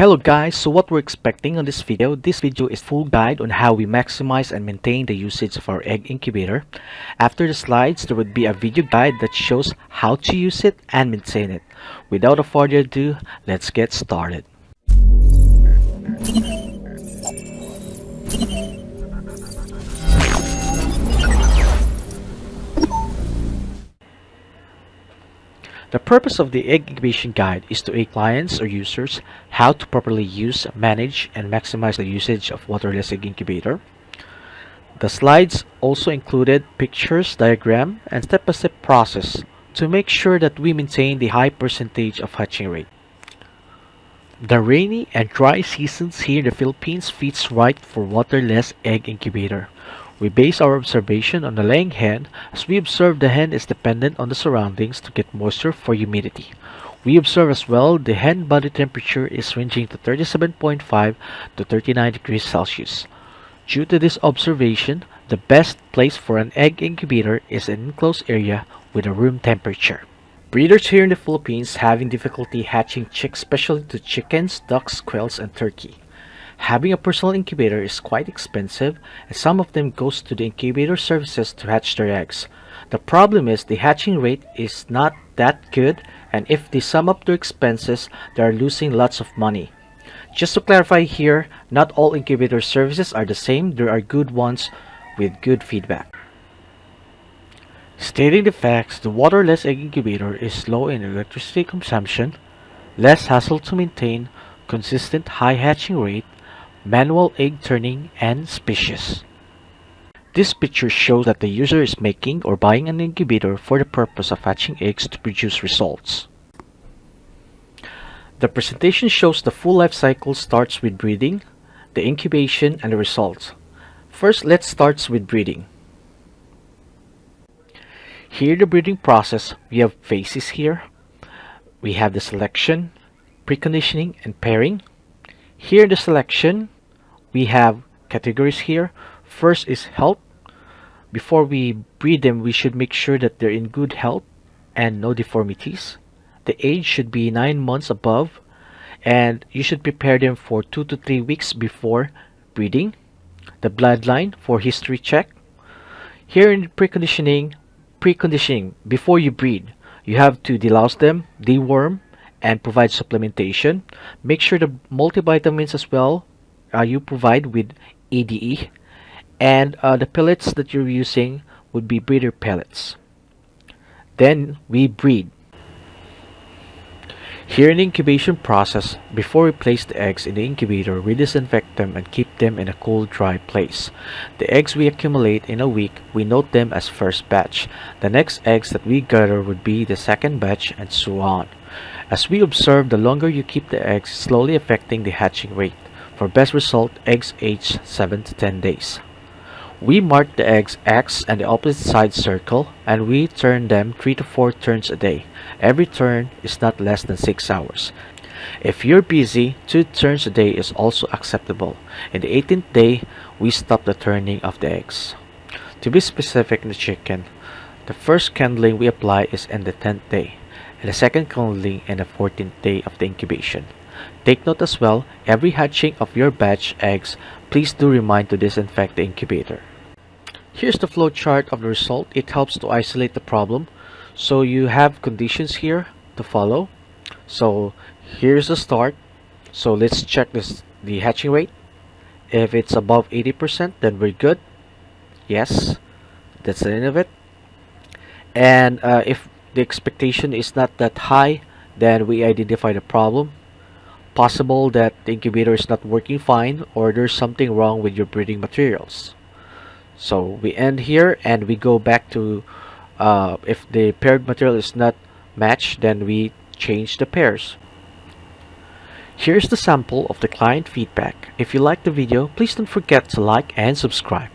Hello guys, so what we're expecting on this video, this video is full guide on how we maximize and maintain the usage of our egg incubator. After the slides, there would be a video guide that shows how to use it and maintain it. Without further ado, let's get started. The purpose of the egg incubation guide is to aid clients or users how to properly use, manage, and maximize the usage of waterless egg incubator. The slides also included pictures, diagram, and step-by-step -step process to make sure that we maintain the high percentage of hatching rate. The rainy and dry seasons here in the Philippines fits right for waterless egg incubator we base our observation on the laying hen as we observe the hen is dependent on the surroundings to get moisture for humidity. We observe as well the hen body temperature is ranging to 37.5 to 39 degrees Celsius. Due to this observation, the best place for an egg incubator is an enclosed area with a room temperature. Breeders here in the Philippines having difficulty hatching chicks especially to chickens, ducks, quails, and turkey. Having a personal incubator is quite expensive and some of them goes to the incubator services to hatch their eggs. The problem is the hatching rate is not that good and if they sum up their expenses, they are losing lots of money. Just to clarify here, not all incubator services are the same. There are good ones with good feedback. Stating the facts, the waterless egg incubator is low in electricity consumption, less hassle to maintain, consistent high hatching rate, manual egg turning, and spacious. This picture shows that the user is making or buying an incubator for the purpose of hatching eggs to produce results. The presentation shows the full life cycle starts with breeding, the incubation, and the results. First, let's start with breeding. Here the breeding process, we have phases here. We have the selection, preconditioning, and pairing. Here in the selection, we have categories here. First is health. Before we breed them, we should make sure that they're in good health and no deformities. The age should be 9 months above and you should prepare them for 2 to 3 weeks before breeding. The bloodline for history check. Here in preconditioning, preconditioning, before you breed, you have to delouse them, deworm, and provide supplementation. Make sure the multivitamins as well uh, you provide with EDE and uh, the pellets that you're using would be breeder pellets. Then we breed. Here in the incubation process, before we place the eggs in the incubator, we disinfect them and keep them in a cool, dry place. The eggs we accumulate in a week, we note them as first batch. The next eggs that we gather would be the second batch and so on. As we observe, the longer you keep the eggs, slowly affecting the hatching rate. For best result, eggs age 7 to 10 days. We mark the eggs X and the opposite side circle and we turn them 3 to 4 turns a day. Every turn is not less than 6 hours. If you're busy, 2 turns a day is also acceptable. In the 18th day, we stop the turning of the eggs. To be specific in the chicken, the first candling we apply is in the 10th day and the second candling in the 14th day of the incubation. Take note as well, every hatching of your batch eggs, please do remind to disinfect the incubator. Here's the flow chart of the result. It helps to isolate the problem. So you have conditions here to follow. So here's the start. So let's check this the hatching rate. If it's above 80%, then we're good. Yes, that's the end of it. And uh, if the expectation is not that high then we identify the problem possible that the incubator is not working fine or there's something wrong with your breeding materials so we end here and we go back to uh, if the paired material is not matched then we change the pairs here's the sample of the client feedback if you like the video please don't forget to like and subscribe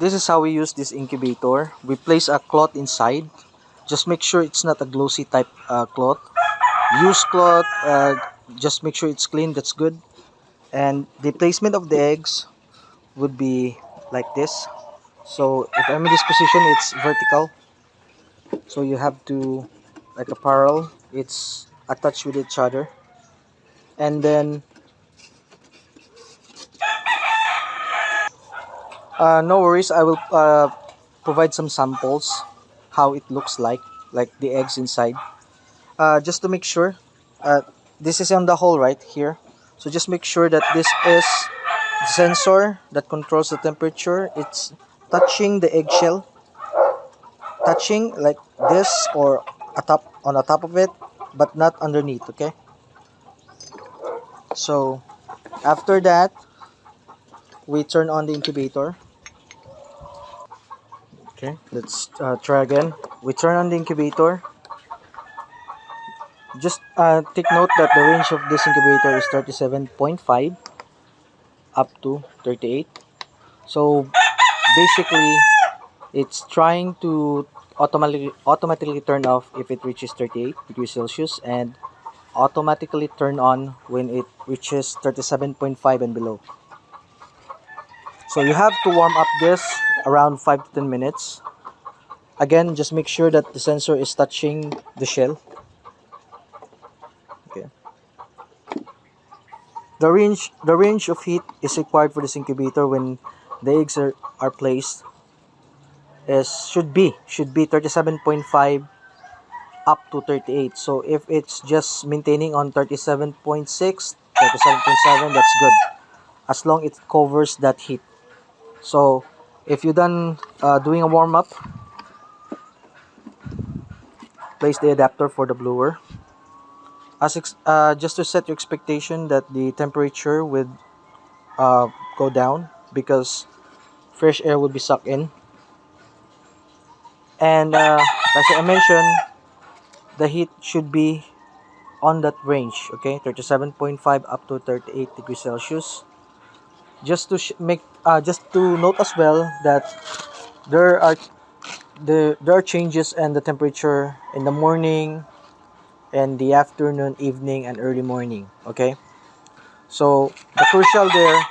this is how we use this incubator. We place a cloth inside. Just make sure it's not a glossy type uh, cloth. Use cloth, uh, just make sure it's clean, that's good. And the placement of the eggs would be like this. So if I'm in this position, it's vertical. So you have to, like a parallel, it's attached with each other. and then uh, no worries I will uh, provide some samples how it looks like like the eggs inside uh, just to make sure uh, this is on the hole right here so just make sure that this is sensor that controls the temperature it's touching the eggshell touching like this or atop on the top of it but not underneath okay? So after that we turn on the incubator. Okay let's uh, try again. We turn on the incubator. Just uh, take note that the range of this incubator is 37.5 up to 38 so basically it's trying to automatically automatically turn off if it reaches 38 degrees celsius and automatically turn on when it reaches 37.5 and below. So you have to warm up this around 5 to 10 minutes. Again just make sure that the sensor is touching the shell. Okay the range the range of heat is required for this incubator when the eggs are, are placed is should be should be 37.5 up to 38 so if it's just maintaining on 37.6 37.7 that's good. As long it covers that heat. So if you're done uh, doing a warm-up place the adapter for the blower as uh, just to set your expectation that the temperature would uh, go down because fresh air would be sucked in. And uh, as I mentioned the heat should be on that range okay? 37.5 up to 38 degrees Celsius. Just to make uh, just to note as well that there are the there are changes in the temperature in the morning and the afternoon evening and early morning okay? So the crucial there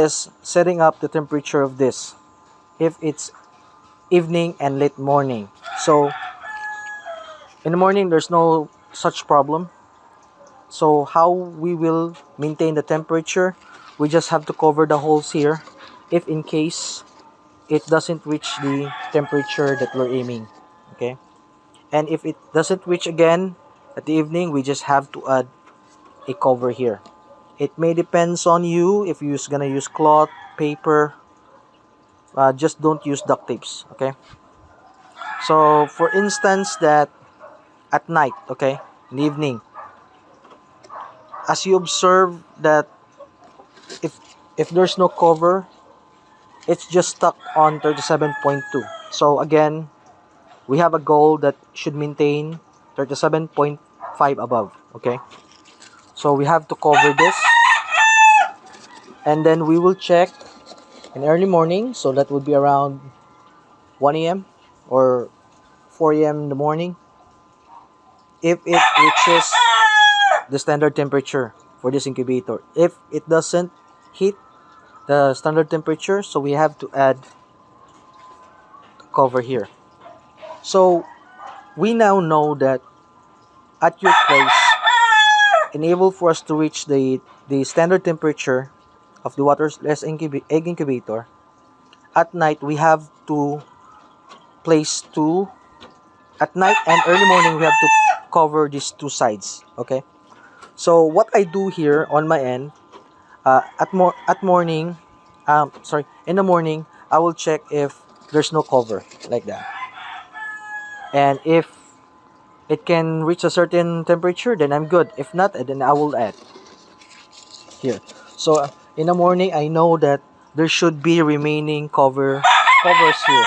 is setting up the temperature of this if it's evening and late morning. So in the morning there's no such problem. So how we will maintain the temperature we just have to cover the holes here if in case it doesn't reach the temperature that we're aiming okay? And if it doesn't reach again at the evening we just have to add a cover here. It may depends on you if you're gonna use cloth paper. Uh, just don't use duct tapes okay? So for instance that at night okay in the evening as you observe that if if there's no cover it's just stuck on 37.2 so again we have a goal that should maintain 37.5 above okay? So we have to cover this. And then we will check in early morning so that would be around 1 a.m or 4 a.m in the morning if it reaches the standard temperature for this incubator. If it doesn't hit the standard temperature so we have to add cover here. So we now know that at your place enable for us to reach the the standard temperature of the waterless egg incubator. At night we have to place two at night and early morning we have to cover these two sides okay? So what i do here on my end uh, at more at morning um sorry in the morning i will check if there's no cover like that. And if it can reach a certain temperature then i'm good. If not then i will add. Here. So uh, in the morning i know that there should be remaining cover covers here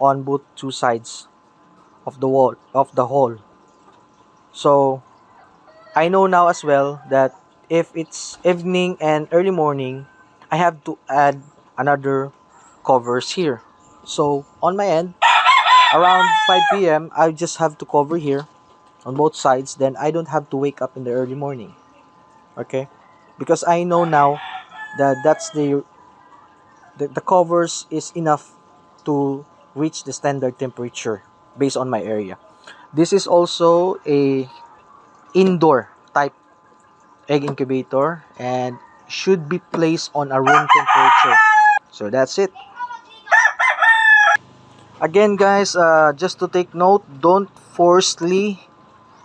on both two sides of the wall of the hole so i know now as well that if it's evening and early morning i have to add another covers here. So on my end around 5 p.m i just have to cover here on both sides. Then i don't have to wake up in the early morning. Okay? Because i know now that that's the the, the covers is enough to reach the standard temperature based on my area. This is also a indoor type egg incubator and should be placed on a room temperature. So that's it again guys uh, just to take note don't forcefully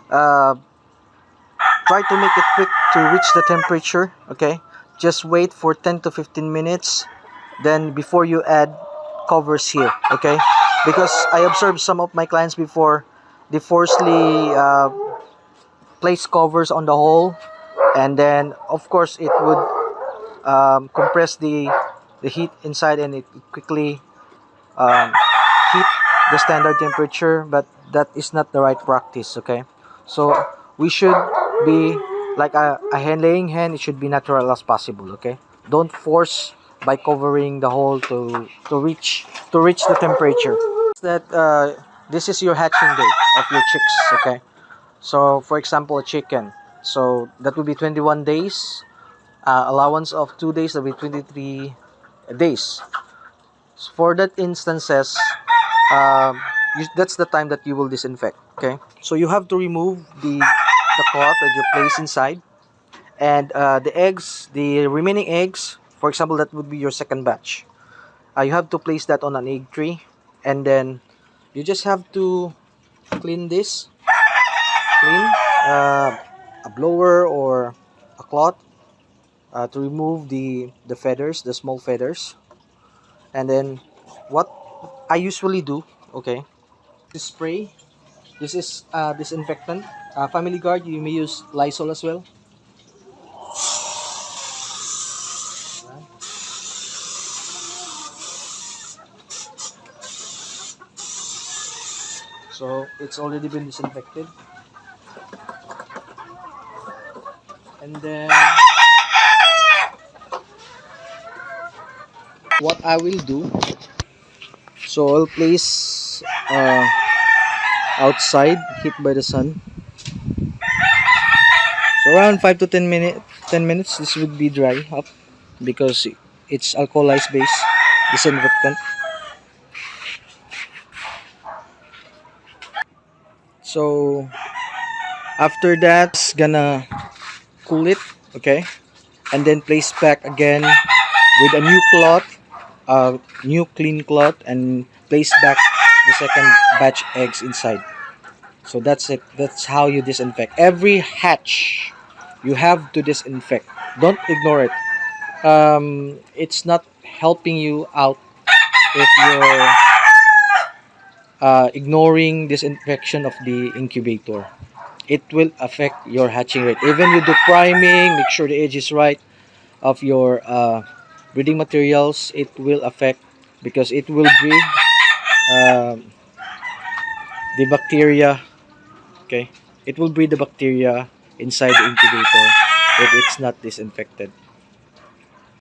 uh, try to make it quick to reach the temperature okay? Just wait for 10 to 15 minutes then before you add covers here okay? Because I observed some of my clients before they forcefully uh, place covers on the hole and then of course it would um, compress the the heat inside and it quickly um, the standard temperature but that is not the right practice okay? So we should be like a, a laying hen it should be natural as possible okay? Don't force by covering the hole to to reach to reach the temperature. That uh, this is your hatching day of your chicks okay? So for example a chicken. So that would be 21 days. Uh, allowance of two days that will be 23 days. For that instances um, you, that's the time that you will disinfect okay? So you have to remove the the cloth that you place inside. And uh, the eggs the remaining eggs for example that would be your second batch. Uh, you have to place that on an egg tray and then you just have to clean this. Clean uh, a blower or a cloth uh, to remove the the feathers the small feathers. And then what I usually do okay this spray. This is uh, disinfectant. Uh, family guard you may use Lysol as well. So it's already been disinfected. And then what I will do so I'll place uh, outside hit by the sun. So around 5 to 10 minute 10 minutes this would be dry up because it's alcoholized base disinfectant. So after that it's gonna cool it okay? And then place back again with a new cloth a new clean cloth and place back the second batch eggs inside. So that's it. That's how you disinfect. Every hatch you have to disinfect. Don't ignore it. Um, it's not helping you out if you're uh, ignoring disinfection of the incubator. It will affect your hatching rate. Even you do priming make sure the age is right of your uh, breeding materials it will affect because it will breed um, the bacteria okay? It will breed the bacteria inside the incubator if it's not disinfected